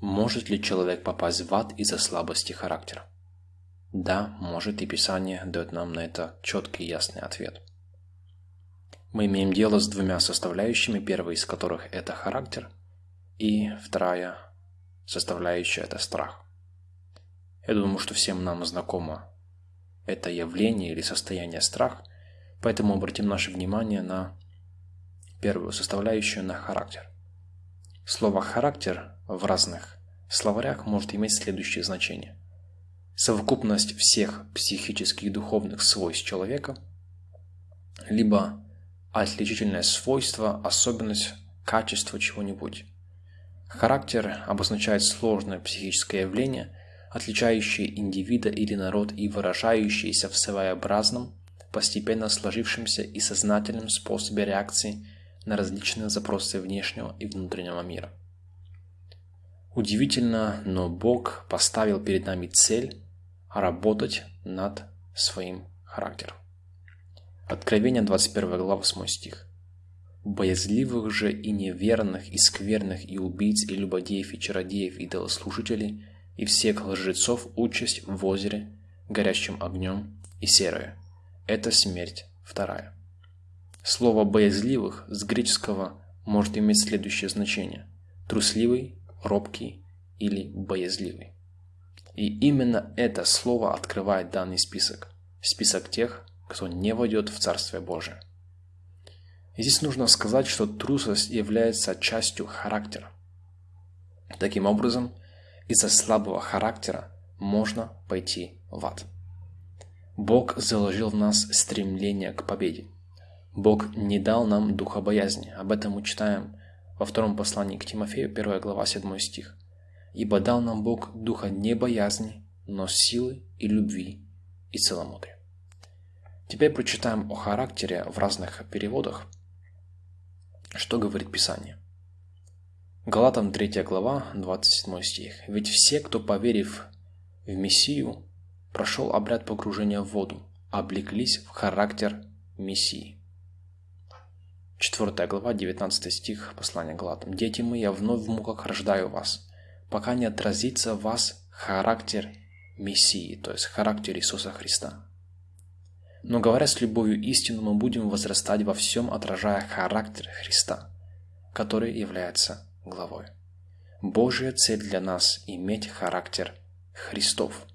Может ли человек попасть в ад из-за слабости характера? Да, может, и Писание дает нам на это четкий и ясный ответ. Мы имеем дело с двумя составляющими, первая из которых – это характер, и вторая составляющая – это страх. Я думаю, что всем нам знакомо это явление или состояние страх, поэтому обратим наше внимание на первую составляющую, на характер. Слово «характер» в разных словарях может иметь следующее значение. Совокупность всех психических и духовных свойств человека, либо отличительное свойство, особенность, качество чего-нибудь. Характер обозначает сложное психическое явление, отличающее индивида или народ и выражающееся в своеобразном, постепенно сложившемся и сознательном способе реакции на различные запросы внешнего и внутреннего мира. Удивительно, но Бог поставил перед нами цель работать над своим характером. Откровение 21 глава 8 стих. «Боязливых же и неверных, и скверных, и убийц, и любодеев, и чародеев, и делослужителей, и всех лжецов участь в озере, горящим огнем и серое. Это смерть вторая». Слово «боязливых» с греческого может иметь следующее значение – трусливый, робкий или боязливый. И именно это слово открывает данный список. Список тех, кто не войдет в Царствие Божие. И здесь нужно сказать, что трусость является частью характера. Таким образом, из-за слабого характера можно пойти в ад. Бог заложил в нас стремление к победе. Бог не дал нам духа боязни. Об этом мы читаем во втором послании к Тимофею, 1 глава, 7 стих. «Ибо дал нам Бог духа не боязни, но силы и любви и целомудрия». Теперь прочитаем о характере в разных переводах, что говорит Писание. Галатам 3 глава, 27 стих. «Ведь все, кто, поверив в Мессию, прошел обряд погружения в воду, облеклись в характер Мессии». 4 глава, 19 стих послания Галатам. «Дети мои, я вновь в муках рождаю вас, пока не отразится в вас характер Мессии, то есть характер Иисуса Христа». Но говоря с любовью истину, мы будем возрастать во всем, отражая характер Христа, который является главой. Божья цель для нас – иметь характер Христов.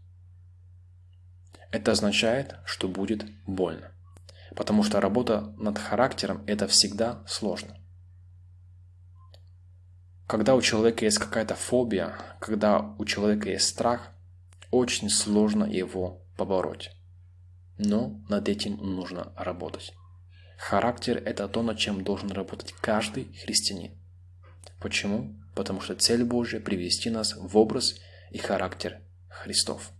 Это означает, что будет больно потому что работа над характером – это всегда сложно. Когда у человека есть какая-то фобия, когда у человека есть страх, очень сложно его побороть. Но над этим нужно работать. Характер – это то, над чем должен работать каждый христианин. Почему? Потому что цель Божья – привести нас в образ и характер Христов.